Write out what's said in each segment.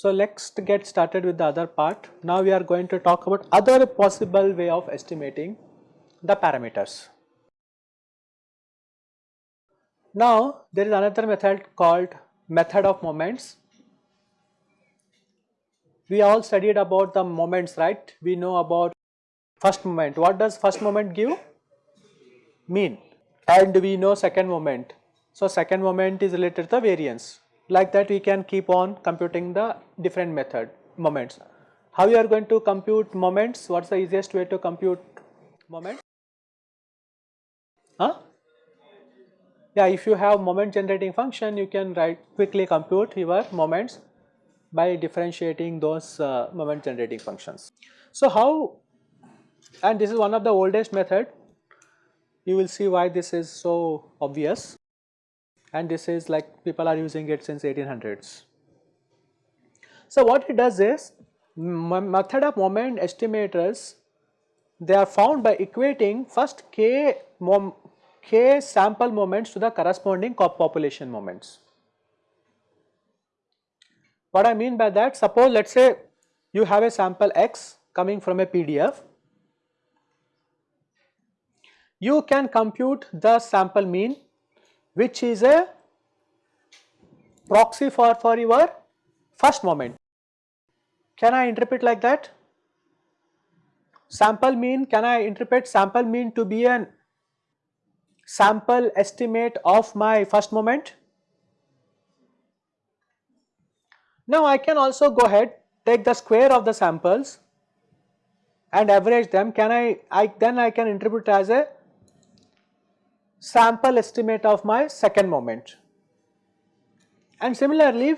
So let's get started with the other part. Now we are going to talk about other possible way of estimating the parameters. Now there is another method called method of moments. We all studied about the moments right, we know about first moment. What does first moment give? Mean and we know second moment. So second moment is related to the variance like that we can keep on computing the different method moments. How you are going to compute moments? What is the easiest way to compute moment? Huh? Yeah, if you have moment generating function, you can write quickly compute your moments by differentiating those uh, moment generating functions. So how, and this is one of the oldest method, you will see why this is so obvious and this is like people are using it since 1800s. So what it does is method of moment estimators they are found by equating first k, mom, k sample moments to the corresponding population moments. What I mean by that suppose let us say you have a sample x coming from a PDF you can compute the sample mean which is a proxy for, for your first moment. Can I interpret like that? Sample mean, can I interpret sample mean to be an sample estimate of my first moment? Now I can also go ahead take the square of the samples and average them can I, I then I can interpret as a sample estimate of my second moment. And similarly,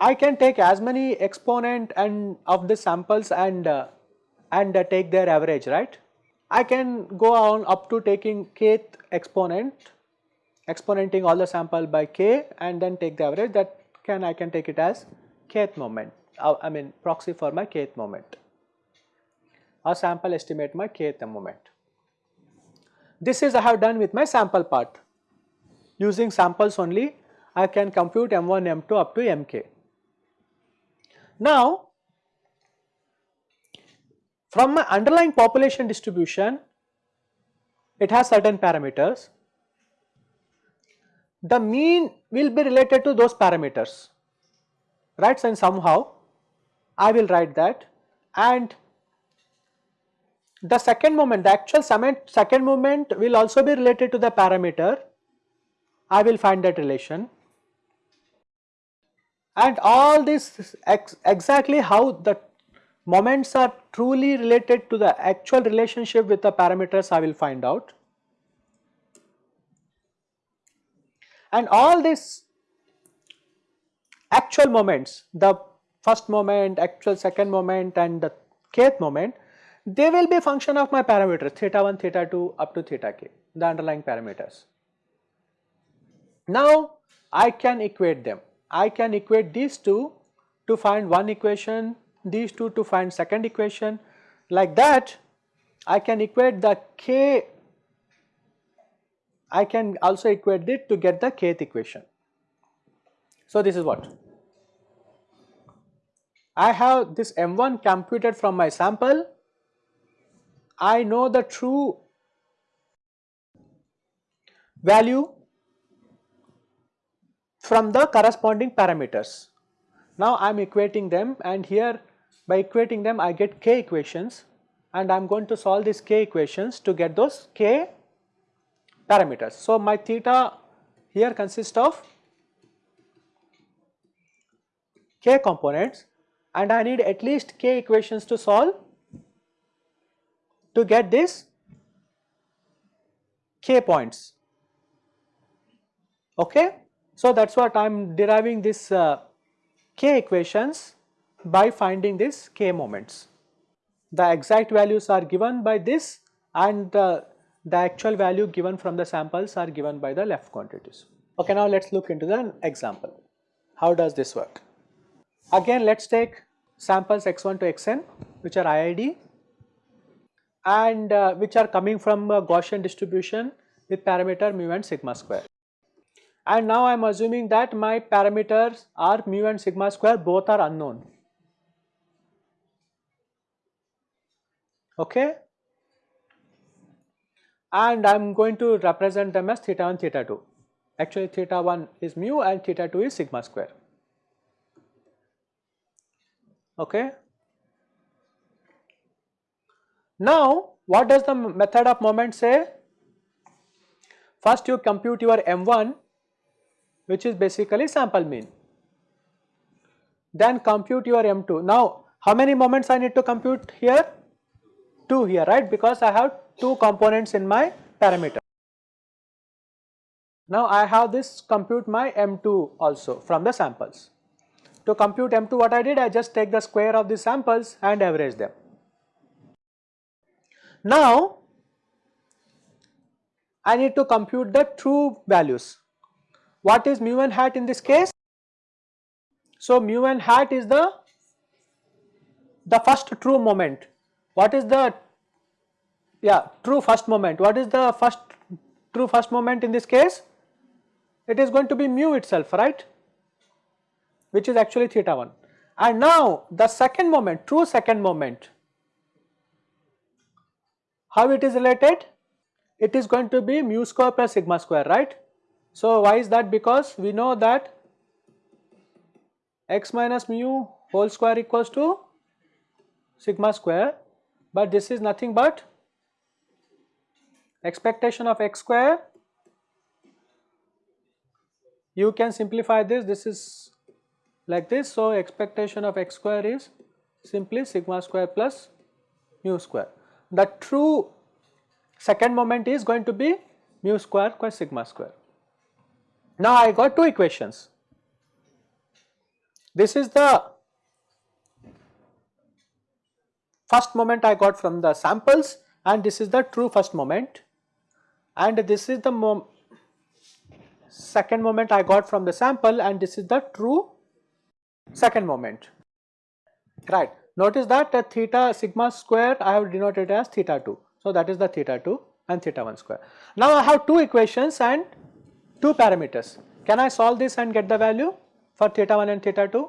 I can take as many exponent and of the samples and uh, and uh, take their average, right? I can go on up to taking kth exponent, exponenting all the sample by k and then take the average that can I can take it as kth moment, uh, I mean proxy for my kth moment or sample estimate my kth moment. This is I have done with my sample part. Using samples only I can compute M1, M2 up to Mk. Now from my underlying population distribution it has certain parameters. The mean will be related to those parameters right and somehow I will write that and the second moment, the actual second moment will also be related to the parameter. I will find that relation. And all this ex exactly how the moments are truly related to the actual relationship with the parameters I will find out. And all these actual moments, the first moment, actual second moment and the kth moment they will be function of my parameters theta 1, theta 2 up to theta k, the underlying parameters. Now I can equate them. I can equate these two to find one equation, these two to find second equation. Like that I can equate the k, I can also equate it to get the kth equation. So this is what? I have this m1 computed from my sample I know the true value from the corresponding parameters. Now I am equating them and here by equating them I get k equations and I am going to solve these k equations to get those k parameters. So my theta here consists of k components and I need at least k equations to solve to get this k points. Okay? So that is what I am deriving this uh, k equations by finding this k moments. The exact values are given by this and uh, the actual value given from the samples are given by the left quantities. Okay, now let us look into the example. How does this work? Again let us take samples x1 to xn which are IID and uh, which are coming from a Gaussian distribution with parameter mu and sigma square. And now I am assuming that my parameters are mu and sigma square both are unknown. Okay. And I am going to represent them as theta 1 theta 2. Actually theta 1 is mu and theta 2 is sigma square. Okay. Now what does the method of moment say? First you compute your m1 which is basically sample mean. Then compute your m2. Now how many moments I need to compute here? 2 here right because I have 2 components in my parameter. Now I have this compute my m2 also from the samples. To compute m2 what I did I just take the square of the samples and average them. Now I need to compute the true values. What is mu n hat in this case? So mu n hat is the the first true moment. What is the yeah true first moment? What is the first true first moment in this case? It is going to be mu itself, right? Which is actually theta 1. And now the second moment, true second moment, how it is related? It is going to be mu square plus sigma square, right? So why is that? Because we know that x minus mu whole square equals to sigma square, but this is nothing but expectation of x square. You can simplify this, this is like this. So expectation of x square is simply sigma square plus mu square the true second moment is going to be mu square plus sigma square. Now I got two equations. This is the first moment I got from the samples and this is the true first moment and this is the mom second moment I got from the sample and this is the true second moment right. Notice that the theta sigma square I have denoted as theta 2. So that is the theta 2 and theta 1 square. Now I have two equations and two parameters. Can I solve this and get the value for theta 1 and theta 2?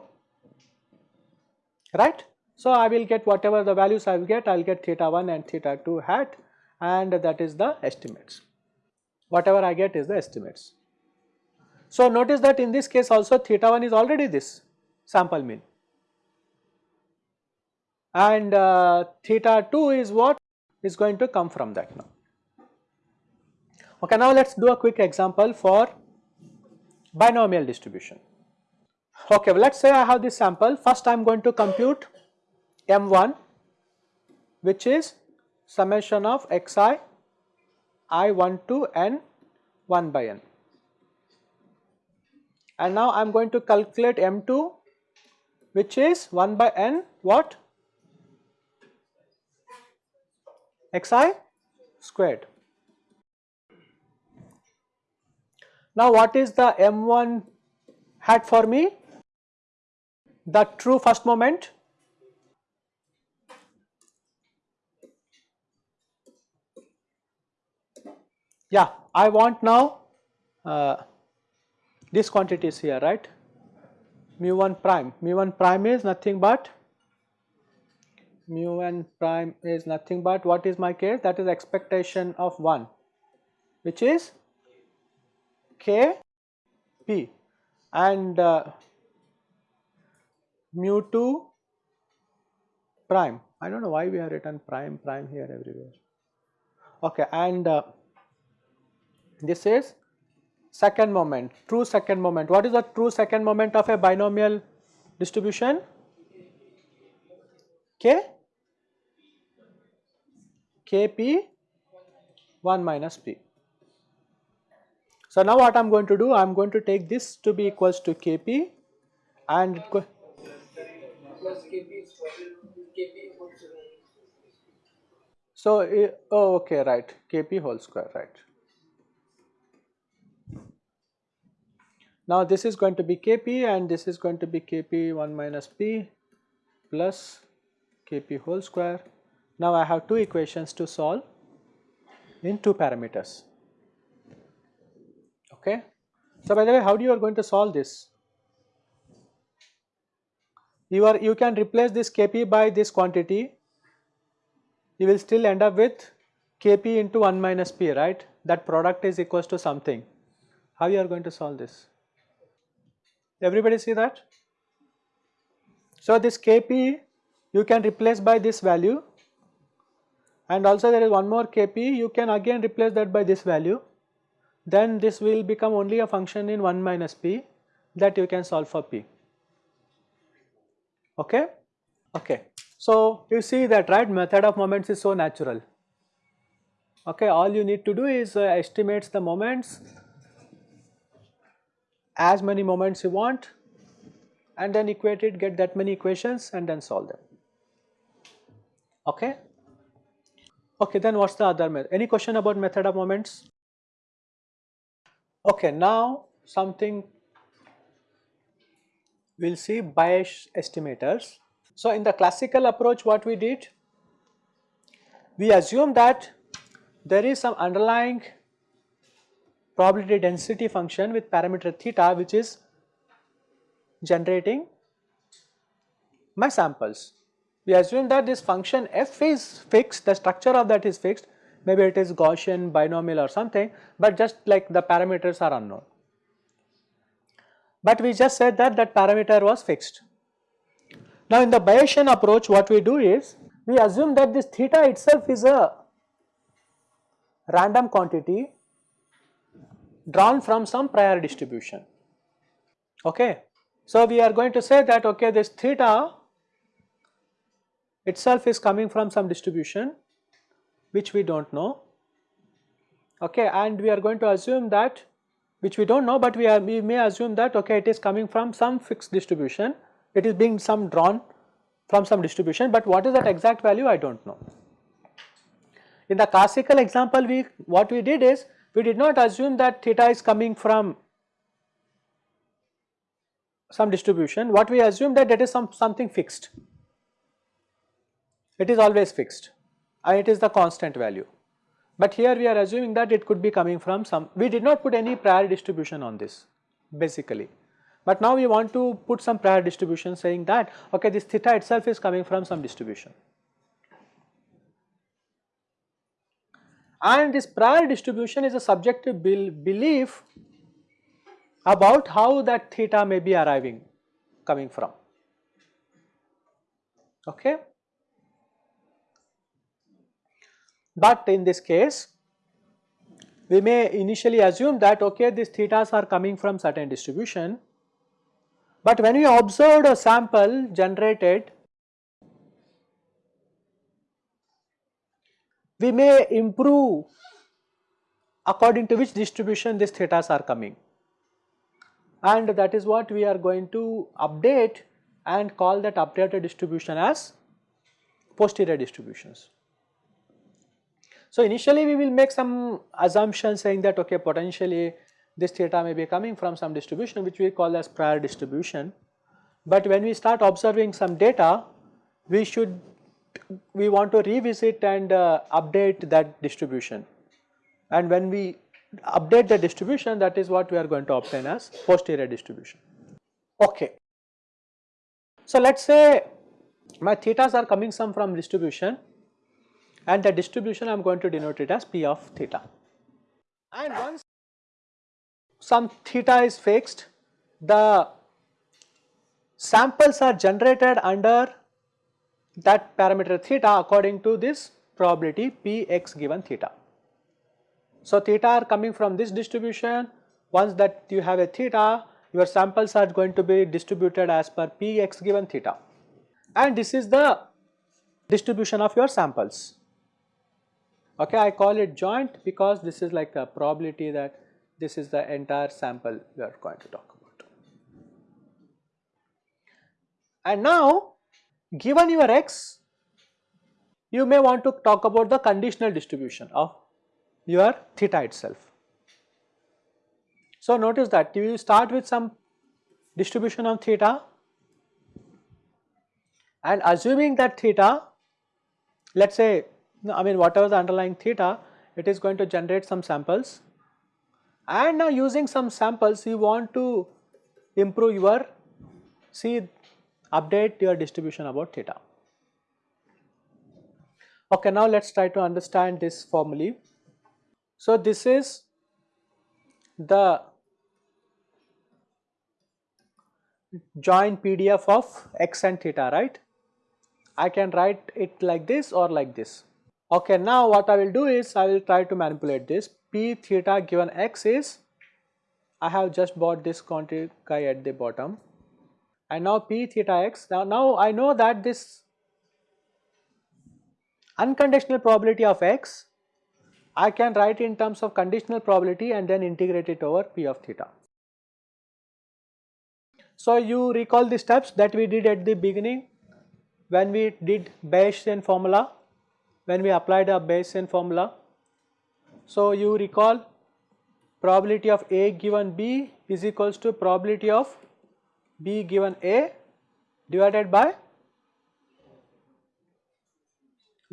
Right? So I will get whatever the values I will get, I will get theta 1 and theta 2 hat and that is the estimates. Whatever I get is the estimates. So notice that in this case also theta 1 is already this sample mean and uh, theta 2 is what is going to come from that now. Okay, now let us do a quick example for binomial distribution. Okay, well, let us say I have this sample, first I am going to compute m1 which is summation of xi i1 to n 1 by n and now I am going to calculate m2 which is 1 by n what xi squared. Now what is the m1 hat for me? The true first moment yeah I want now uh, this quantity is here right mu 1 prime. Mu 1 prime is nothing but mu n prime is nothing but what is my case? That is expectation of 1 which is k p. And uh, mu 2 prime. I do not know why we have written prime prime here everywhere. Okay and uh, this is second moment true second moment what is the true second moment of a binomial distribution k kp 1 minus p. So now what I am going to do, I am going to take this to be equals to kp and so eh, oh okay right kp whole square right. Now this is going to be kp and this is going to be kp 1 minus p plus kp whole square. Now I have two equations to solve in two parameters. Okay. So by the way, how do you are going to solve this? You are you can replace this kp by this quantity. You will still end up with kp into 1 minus p, right? That product is equals to something. How you are going to solve this? Everybody see that? So this Kp you can replace by this value and also there is one more Kp you can again replace that by this value then this will become only a function in 1 minus p that you can solve for p. Okay? Okay. So you see that right method of moments is so natural. Okay, all you need to do is uh, estimates the moments as many moments you want and then equate it, get that many equations and then solve them. Okay? Okay, then what's the other method? Any question about method of moments? Okay, now something we'll see Bayes estimators. So in the classical approach what we did, we assume that there is some underlying probability density function with parameter theta which is generating my samples. We assume that this function f is fixed, the structure of that is fixed, maybe it is Gaussian, binomial or something, but just like the parameters are unknown. But we just said that that parameter was fixed. Now in the Bayesian approach what we do is, we assume that this theta itself is a random quantity drawn from some prior distribution. Okay. So, we are going to say that okay this theta itself is coming from some distribution which we do not know okay and we are going to assume that which we do not know but we are we may assume that okay it is coming from some fixed distribution it is being some drawn from some distribution but what is that exact value I do not know. In the classical example we what we did is we did not assume that theta is coming from some distribution. What we assume that that is some something fixed. It is always fixed and it is the constant value. But here we are assuming that it could be coming from some we did not put any prior distribution on this basically. But now we want to put some prior distribution saying that okay this theta itself is coming from some distribution and this prior distribution is a subjective belief about how that theta may be arriving coming from. Okay? But in this case we may initially assume that okay these thetas are coming from certain distribution. But when we observed a sample generated we may improve according to which distribution these thetas are coming and that is what we are going to update and call that updated distribution as posterior distributions. So initially we will make some assumption saying that okay potentially this theta may be coming from some distribution which we call as prior distribution but when we start observing some data we should we want to revisit and uh, update that distribution and when we update the distribution that is what we are going to obtain as posterior distribution. Okay. So let us say my thetas are coming some from distribution and the distribution I am going to denote it as p of theta. And once some theta is fixed, the samples are generated under that parameter theta according to this probability px given theta. So theta are coming from this distribution once that you have a theta your samples are going to be distributed as per px given theta and this is the distribution of your samples. Okay, I call it joint because this is like a probability that this is the entire sample we are going to talk about. And now Given your x, you may want to talk about the conditional distribution of your theta itself. So notice that you start with some distribution of theta and assuming that theta let us say I mean whatever the underlying theta it is going to generate some samples and now using some samples you want to improve your see update your distribution about theta. Okay, now let us try to understand this formally. So, this is the joint PDF of x and theta right. I can write it like this or like this. Okay, now what I will do is I will try to manipulate this p theta given x is I have just bought this quantity guy at the bottom and now p theta x now, now I know that this unconditional probability of x I can write in terms of conditional probability and then integrate it over p of theta. So, you recall the steps that we did at the beginning when we did Bayesian formula, when we applied a Bayesian formula. So, you recall probability of A given B is equals to probability of B given A divided by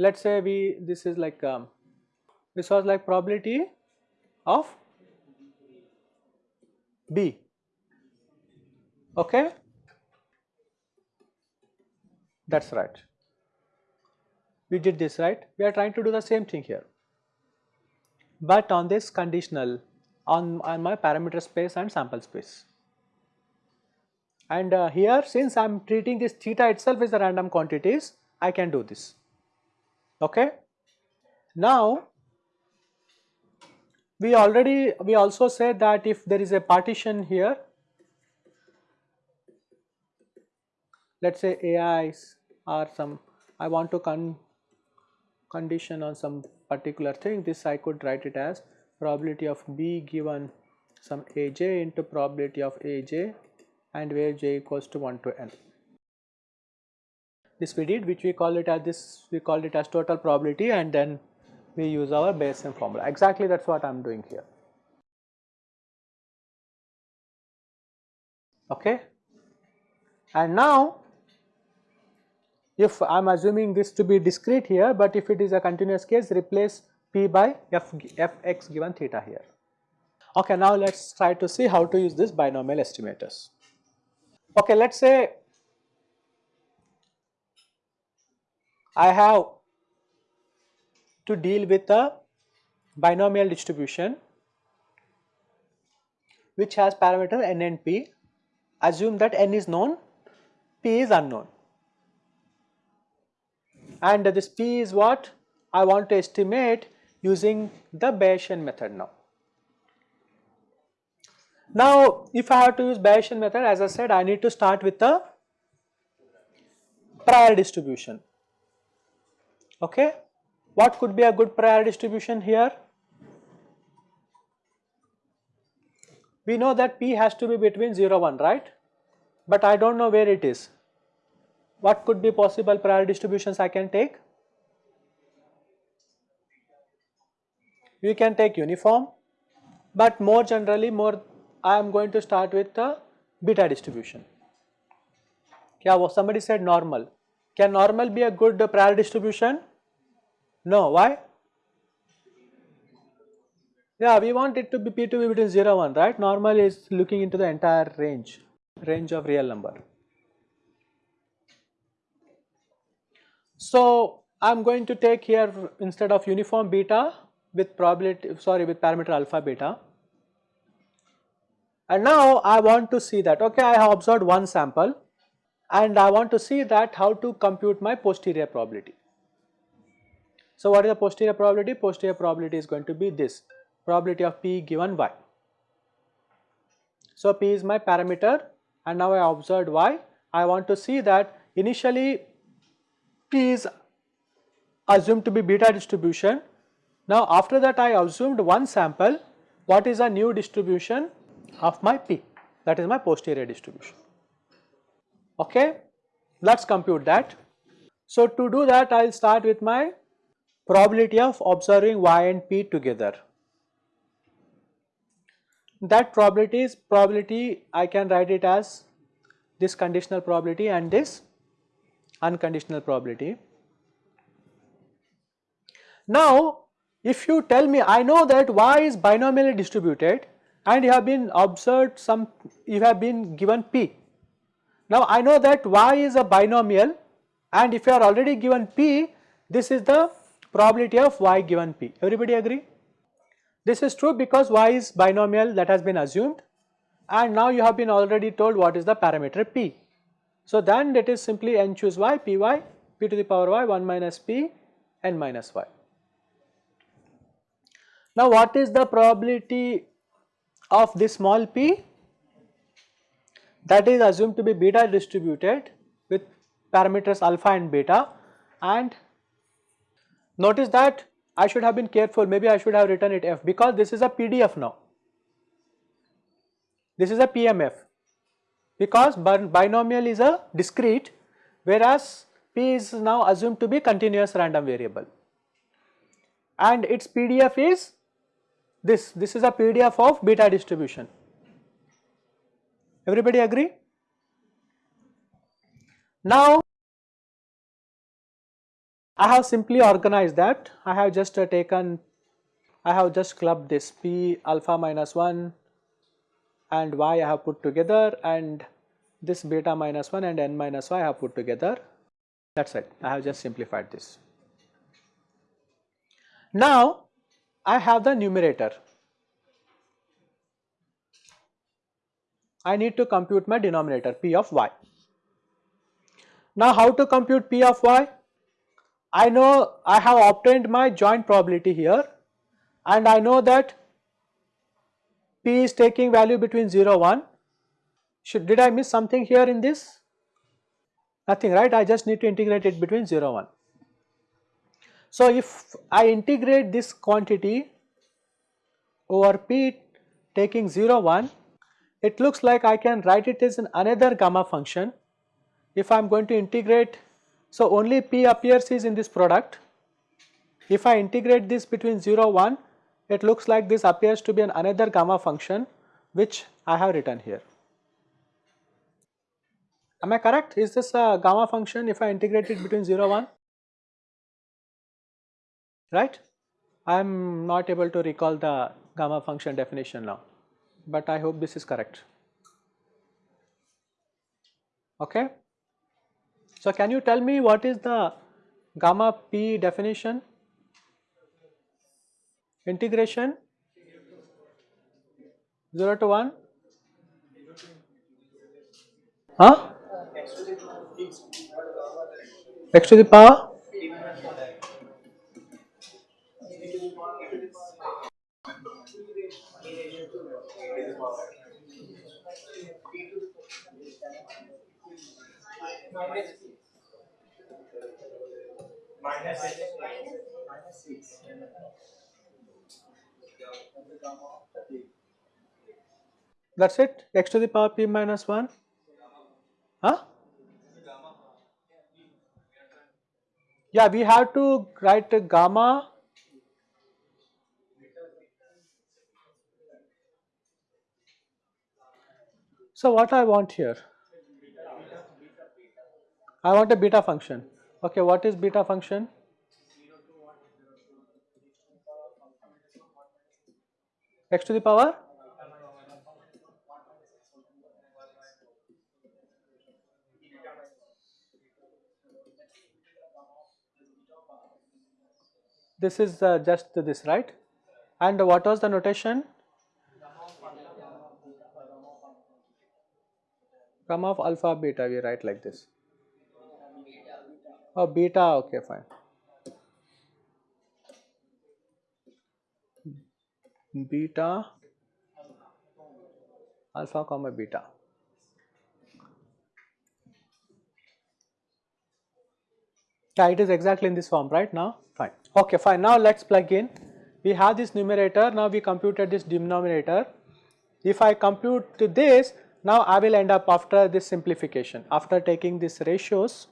let us say we this is like um, this was like probability of B. Okay? That is right. We did this right? We are trying to do the same thing here. But on this conditional on, on my parameter space and sample space and uh, here since I am treating this theta itself as a random quantities I can do this. Okay? Now we already we also said that if there is a partition here let us say AIs are some I want to con condition on some particular thing this I could write it as probability of B given some Aj into probability of Aj and where j equals to 1 to n. This we did which we call it as this we call it as total probability and then we use our Bayesian formula exactly that is what I am doing here. Okay. And now if I am assuming this to be discrete here, but if it is a continuous case replace p by f, fx given theta here. Okay, now let us try to see how to use this binomial estimators. Okay, let us say I have to deal with a binomial distribution which has parameter n and p. Assume that n is known, p is unknown and this P is what I want to estimate using the Bayesian method now. Now if I have to use Bayesian method as I said I need to start with the prior distribution okay. What could be a good prior distribution here? We know that P has to be between 0 1 right but I do not know where it is what could be possible prior distributions I can take? You can take uniform, but more generally more I am going to start with the beta distribution. Yeah, somebody said normal. Can normal be a good prior distribution? No, why? Yeah, we want it to be P to be between 0 1, right? Normal is looking into the entire range, range of real number. So, I am going to take here instead of uniform beta with probability sorry with parameter alpha beta and now I want to see that okay I have observed one sample and I want to see that how to compute my posterior probability. So, what is the posterior probability? Posterior probability is going to be this probability of p given y. So, p is my parameter and now I observed y. I want to see that initially P is assumed to be beta distribution. Now after that I assumed one sample, what is a new distribution of my P? That is my posterior distribution. Okay, let us compute that. So to do that I will start with my probability of observing Y and P together. That probability is probability I can write it as this conditional probability and this unconditional probability. Now, if you tell me I know that y is binomially distributed and you have been observed some you have been given p. Now I know that y is a binomial and if you are already given p this is the probability of y given p everybody agree. This is true because y is binomial that has been assumed and now you have been already told what is the parameter p. So then it is simply n choose y p y p to the power y 1 minus p n minus y. Now what is the probability of this small p? That is assumed to be beta distributed with parameters alpha and beta and notice that I should have been careful maybe I should have written it f because this is a PDF now. This is a PMF because binomial is a discrete whereas P is now assumed to be continuous random variable and its PDF is this, this is a PDF of beta distribution. Everybody agree? Now, I have simply organized that. I have just uh, taken, I have just clubbed this P alpha minus 1 and y I have put together and this beta minus 1 and n minus y I have put together. That is it. I have just simplified this. Now, I have the numerator. I need to compute my denominator p of y. Now how to compute p of y? I know I have obtained my joint probability here and I know that p is taking value between 0 1. Should, did I miss something here in this? Nothing right I just need to integrate it between 0 1. So, if I integrate this quantity over p taking 0 1, it looks like I can write it as an another gamma function. If I am going to integrate, so only p appears is in this product. If I integrate this between 0 1, it looks like this appears to be an another gamma function which I have written here. Am I correct? Is this a gamma function if I integrate it between 0 1? Right. I am not able to recall the gamma function definition now, but I hope this is correct. Okay. So, can you tell me what is the gamma p definition? Integration 0 to 1? Huh? x to the power minus 6 that's it? X to the power p minus 1 huh? Yeah we have to write gamma. So what I want here? I want a beta function. Okay, what is beta function? X to the power? This is uh, just this, right? And what was the notation? Gamma of alpha beta, we write like this. Oh, beta, okay, fine. Beta, alpha comma beta. Yeah, it is exactly in this form, right now? Fine. Okay, fine. Now let's plug in. We have this numerator, now we computed this denominator. If I compute this, now I will end up after this simplification, after taking these ratios,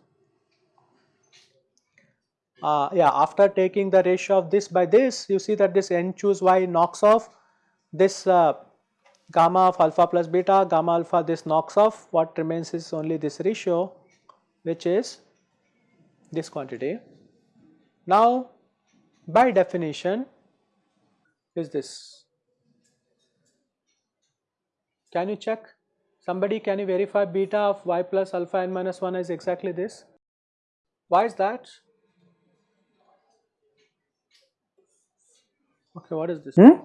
uh, yeah after taking the ratio of this by this you see that this n choose y knocks off this uh, gamma of alpha plus beta gamma alpha this knocks off what remains is only this ratio which is this quantity. Now by definition is this. Can you check? Somebody can you verify beta of y plus alpha n minus 1 is exactly this? Why is that? Okay, what is this? Hmm?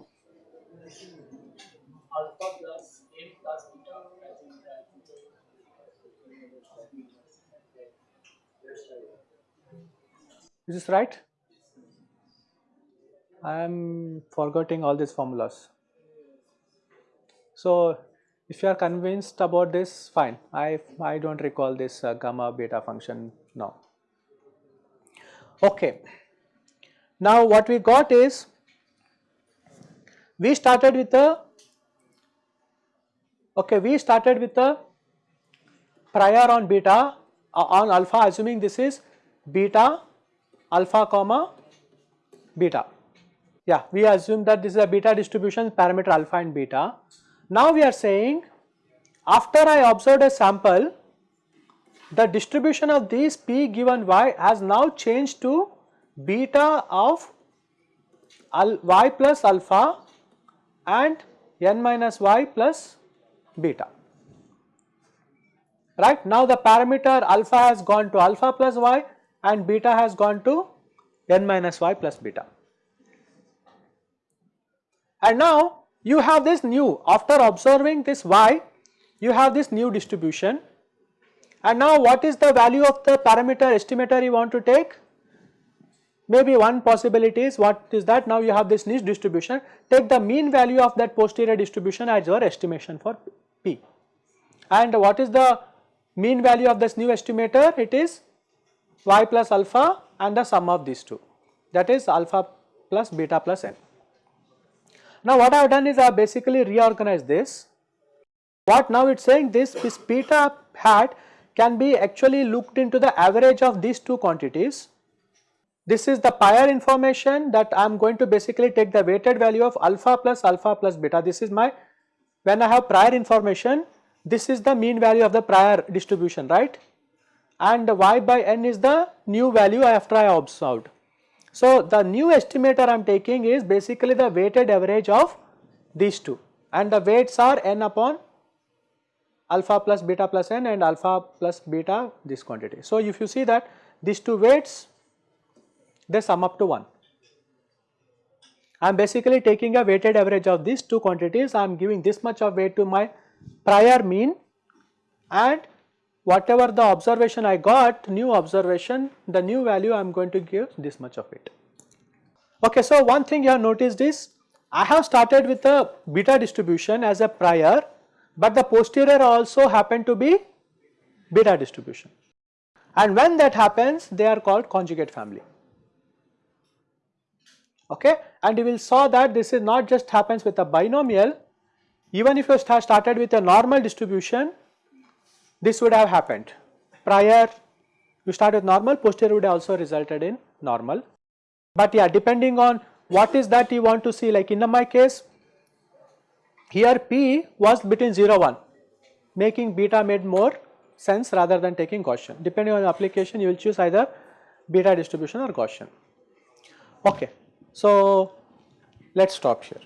alpha plus n plus beta. I think Is this right? I am forgetting all these formulas. So if you are convinced about this, fine. I, I don't recall this uh, gamma beta function now. Okay. Now what we got is, we started with a, okay, we started with a prior on beta, uh, on alpha assuming this is beta alpha comma beta. Yeah, we assume that this is a beta distribution parameter alpha and beta. Now we are saying after I observed a sample, the distribution of these p given y has now changed to beta of y plus alpha and n minus y plus beta. Right now the parameter alpha has gone to alpha plus y and beta has gone to n minus y plus beta. And now you have this new after observing this y you have this new distribution and now what is the value of the parameter estimator you want to take? Maybe one possibility is what is that now you have this niche distribution take the mean value of that posterior distribution as your estimation for p and what is the mean value of this new estimator it is y plus alpha and the sum of these two that is alpha plus beta plus n. Now what I have done is I have basically reorganized this. What now it is saying this, this beta hat can be actually looked into the average of these two quantities. This is the prior information that I am going to basically take the weighted value of alpha plus alpha plus beta. This is my, when I have prior information, this is the mean value of the prior distribution, right? And y by n is the new value after I observed. So, the new estimator I am taking is basically the weighted average of these two and the weights are n upon alpha plus beta plus n and alpha plus beta this quantity. So, if you see that these two weights they sum up to 1. I am basically taking a weighted average of these two quantities I am giving this much of weight to my prior mean and whatever the observation I got new observation the new value I am going to give this much of it. Okay, so one thing you have noticed is I have started with a beta distribution as a prior but the posterior also happen to be beta distribution and when that happens they are called conjugate family okay and you will saw that this is not just happens with a binomial even if you start started with a normal distribution this would have happened. Prior you start with normal, posterior would also resulted in normal. But yeah, depending on what is that you want to see like in my case, here P was between 0 1 making beta made more sense rather than taking Gaussian. Depending on the application you will choose either beta distribution or Gaussian. Okay, so let us stop here.